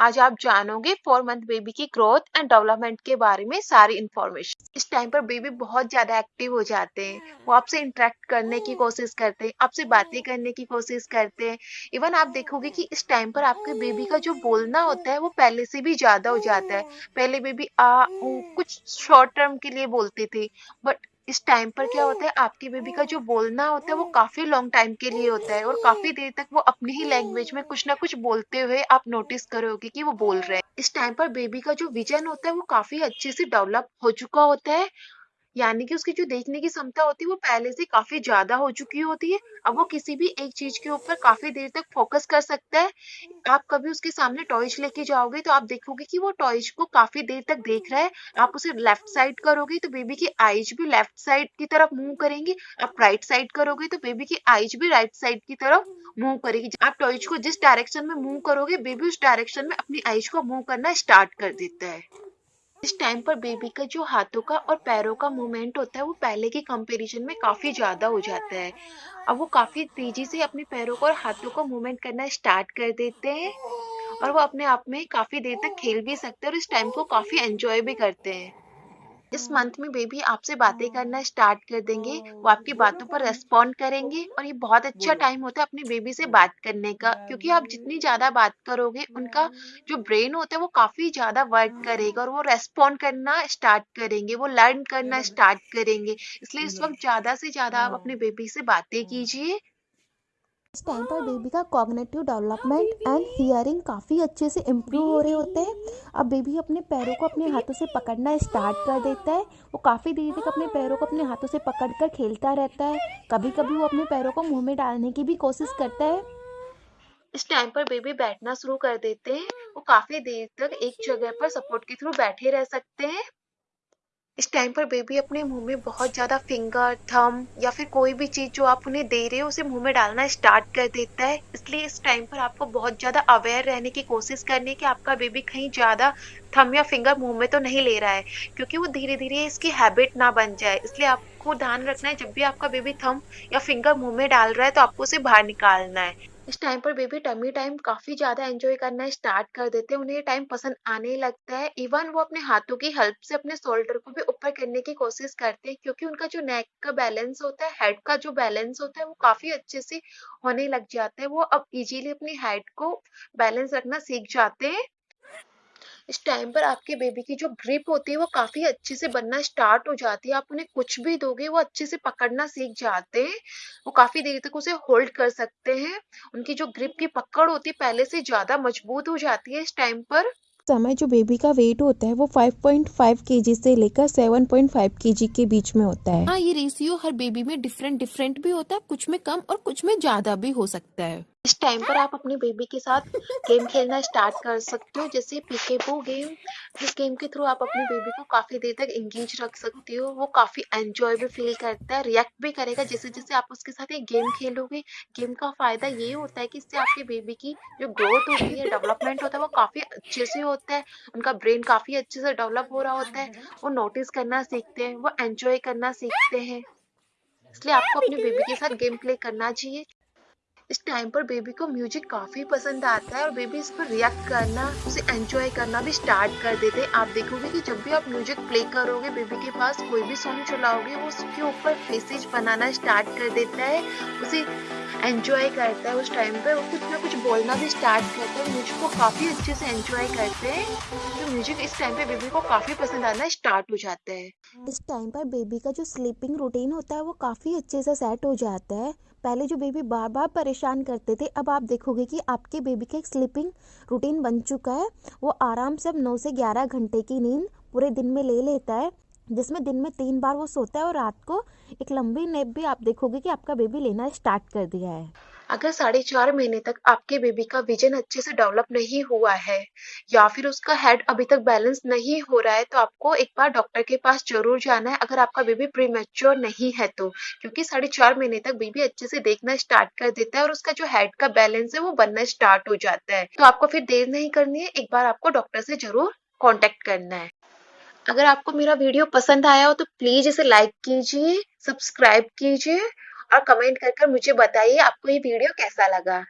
आज आप जानोगे फोर मंथ बेबी की ग्रोथ एंड डेवलपमेंट के बारे में सारी इन्फॉर्मेशन इस टाइम पर बेबी बहुत ज़्यादा एक्टिव हो जाते हैं। वो आपसे इंटरेक्ट करने की कोशिश करते हैं आपसे बातें करने की कोशिश करते हैं। इवन आप देखोगे कि इस टाइम पर आपके बेबी का जो बोलना होता है वो पहले से भी ज़्यादा हो जाता है। पहले बेबी आ कुछ शॉर्ट टर्म के लिए बोलती थी बट इस टाइम पर क्या होता है, आपकी बेबी का जो बोलना होता है, वो काफ़ी लॉन्ग टाइम के लिए होता है और काफ़ी देर तक वो अपनी ही लैंग्वेज में कुछ ना कुछ बोलते हुए आप नोटिस करोगे कि वो बोल रहे हैं। इस टाइम पर बेबी का जो विजन होता है, वो काफ़ी अच्छे से डेवलप हो चुका होता है यानी कि उसकी जो देखने की क्षमता होती है, वो पहले से काफ़ी ज़्यादा हो चुकी होती है। अब वो किसी भी एक चीज़ के ऊपर काफ़ी देर तक फोकस कर सकता है। आप कभी उसके सामने टॉयज लेके जाओगे तो आप देखोगे कि वो टॉयज को काफ़ी देर तक देख रहा है। आप उसे लेफ़्ट साइड करोगे तो बेबी की आईज भी लेफ़्ट साइड की तरफ़ मूव करेंगी। आप राइट साइड करोगे तो बेबी की आईज भी राइट साइड की तरफ़ मूव करेगी। आप टॉयज को जिस डायरेक्शन में मूव करोगे बेबी उस डायरेक्शन में अपनी आईज को मूव करना स्टार्ट कर देता है। इस टाइम पर बेबी का जो हाथों का और पैरों का मूवमेंट होता है, वो पहले के कंपैरिजन में काफ़ी ज़्यादा हो जाता है। अब वो काफ़ी तेज़ी से अपने पैरों को और हाथों का मूवमेंट करना स्टार्ट कर देते हैं और वो अपने आप में काफ़ी देर तक खेल भी सकते हैं और इस टाइम को काफ़ी एंजॉय भी करते हैं। इस मंथ में बेबी आपसे बातें करना स्टार्ट कर देंगे वो आपकी बातों पर रेस्पॉन्ड करेंगे और ये बहुत अच्छा टाइम होता है अपनी बेबी से बात करने का क्योंकि आप जितनी ज़्यादा बात करोगे उनका जो ब्रेन होता है वो काफ़ी ज़्यादा वर्क करेगा और वो रेस्पॉन्ड करना स्टार्ट करेंगे वो लर्न करना स्टार्ट करेंगे इसलिए इस वक्त ज़्यादा से ज़्यादा आप अपने बेबी से बातें कीजिए। इस टाइम पर बेबी का कॉग्नेटिव डेवलपमेंट एंड हियरिंग काफ़ी अच्छे से इम्प्रूव हो रहे होते हैं। अब बेबी अपने पैरों को अपने हाथों से पकड़ना स्टार्ट कर देता है। वो काफ़ी देर तक अपने पैरों को अपने हाथों से पकड़ कर खेलता रहता है। कभी कभी वो अपने पैरों को मुँह में डालने की भी कोशिश करता है। इस टाइम पर बेबी बैठना शुरू कर देते हैं। वो काफ़ी देर तक एक जगह पर सपोर्ट के थ्रू बैठे रह सकते हैं। इस टाइम पर बेबी अपने मुँह में बहुत ज़्यादा फिंगर थम या फिर कोई भी चीज़ जो आप उन्हें दे रहे हो, उसे मुँह में डालना स्टार्ट कर देता है। इसलिए इस टाइम पर आपको बहुत ज़्यादा अवेयर रहने की कोशिश करनी है कि आपका बेबी कहीं ज़्यादा थम या फिंगर मुँह में तो नहीं ले रहा है, क्योंकि वो धीरे धीरे इसकी हैबिट ना बन जाए। इसलिए आपको ध्यान रखना है, जब भी आपका बेबी थम या फिंगर मुँह में डाल रहा है तो आपको उसे बाहर निकालना है। इस टाइम पर बेबी टमी टाइम काफ़ी ज़्यादा एंजॉय करना स्टार्ट कर देते हैं। उन्हें ये टाइम पसंद आने लगता है। इवन वो अपने हाथों की हेल्प से, अपने शोल्डर को भी ऊपर करने की कोशिश करते हैं क्योंकि उनका जो नेक का बैलेंस होता है हेड का जो बैलेंस होता है, वो काफ़ी अच्छे से होने लग जाता है। वो अब इजीली अपनी हेड को बैलेंस रखना सीख जाते हैं। इस टाइम पर आपके बेबी की जो ग्रिप होती है वो काफ़ी अच्छे से बनना स्टार्ट हो जाती है। आप उन्हें कुछ भी दोगे वो अच्छे से पकड़ना सीख जाते हैं। वो काफ़ी देर तक उसे होल्ड कर सकते हैं। उनकी जो ग्रिप की पकड़ होती है पहले से ज़्यादा मज़बूत हो जाती है इस टाइम पर। समय जो बेबी का वेट होता है वो 5.5 केजी से लेकर 7.5 केजी के बीच में होता है। हाँ ये रेशियो हर बेबी में डिफरेंट डिफरेंट भी होता है कुछ में कम और कुछ में ज़्यादा भी हो सकता है। इस टाइम पर आप अपने बेबी के साथ गेम खेलना स्टार्ट कर सकते हो, जैसे पीकेपो गेम इस गेम के थ्रू आप अपने बेबी को काफ़ी देर तक एंगेज रख सकते हो, वो काफ़ी एंजॉय भी फील करता है रिएक्ट भी करेगा। जैसे जैसे आप उसके साथ एक गेम खेलोगे गेम का फ़ायदा ये होता है कि इससे आपके बेबी की जो ग्रोथ होती है डेवलपमेंट होता है, वो काफ़ी अच्छे से होता है। उनका ब्रेन काफ़ी अच्छे से डेवलप हो रहा होता है, वो नोटिस करना सीखते हैं, वो एंजॉय करना सीखते हैं। इसलिए आपको अपने बेबी के साथ गेम प्ले करना चाहिए। इस टाइम पर बेबी को म्यूज़िक काफ़ी पसंद आता है और बेबी इस पर रिएक्ट करना, उसे एंजॉय करना भी स्टार्ट कर देते हैं। आप देखोगे कि जब भी आप म्यूज़िक प्ले करोगे बेबी के पास कोई भी सॉन्ग चलाओगे, वो उसके ऊपर फेसेज बनाना स्टार्ट कर देता है, उसे एंजॉय करता है उस टाइम पे वो कुछ ना कुछ बोलना भी स्टार्ट करता है म्यूज़िक को काफ़ी अच्छे से एंजॉय करते हैं। तो म्यूज़िक इस टाइम पे बेबी को काफ़ी पसंद आना स्टार्ट हो जाता है। इस टाइम पर बेबी का जो स्लीपिंग रूटीन होता है, वो काफ़ी अच्छे से सेट हो जाता है। पहले जो बेबी बार बार परेशान करते थे, अब आप देखोगे कि आपके बेबी का एक स्लीपिंग रूटीन बन चुका है। वो आराम से अब नौ से ग्यारह घंटे की नींद पूरे दिन में ले लेता है, जिसमें दिन में तीन बार वो सोता है और रात को एक लंबी नेप भी आप देखोगे कि आपका बेबी लेना स्टार्ट कर दिया है। अगर साढ़े चार महीने तक आपके बेबी का विजन अच्छे से डेवलप नहीं हुआ है, या फिर उसका हेड अभी तक बैलेंस नहीं हो रहा है तो आपको एक बार डॉक्टर के पास ज़रूर जाना है अगर आपका बेबी प्री मेच्योर नहीं है तो। क्योंकि साढ़े चार महीने तक बेबी अच्छे से देखना स्टार्ट कर देता है और उसका जो हेड का बैलेंस है वो बनना स्टार्ट हो जाता है। तो आपको फिर देर नहीं करनी है, एक बार आपको डॉक्टर से ज़रूर कॉन्टेक्ट करना है। अगर आपको मेरा वीडियो पसंद आया हो तो प्लीज़ इसे लाइक कीजिए सब्सक्राइब कीजिए और कमेंट कर कर मुझे बताइए आपको ये वीडियो कैसा लगा।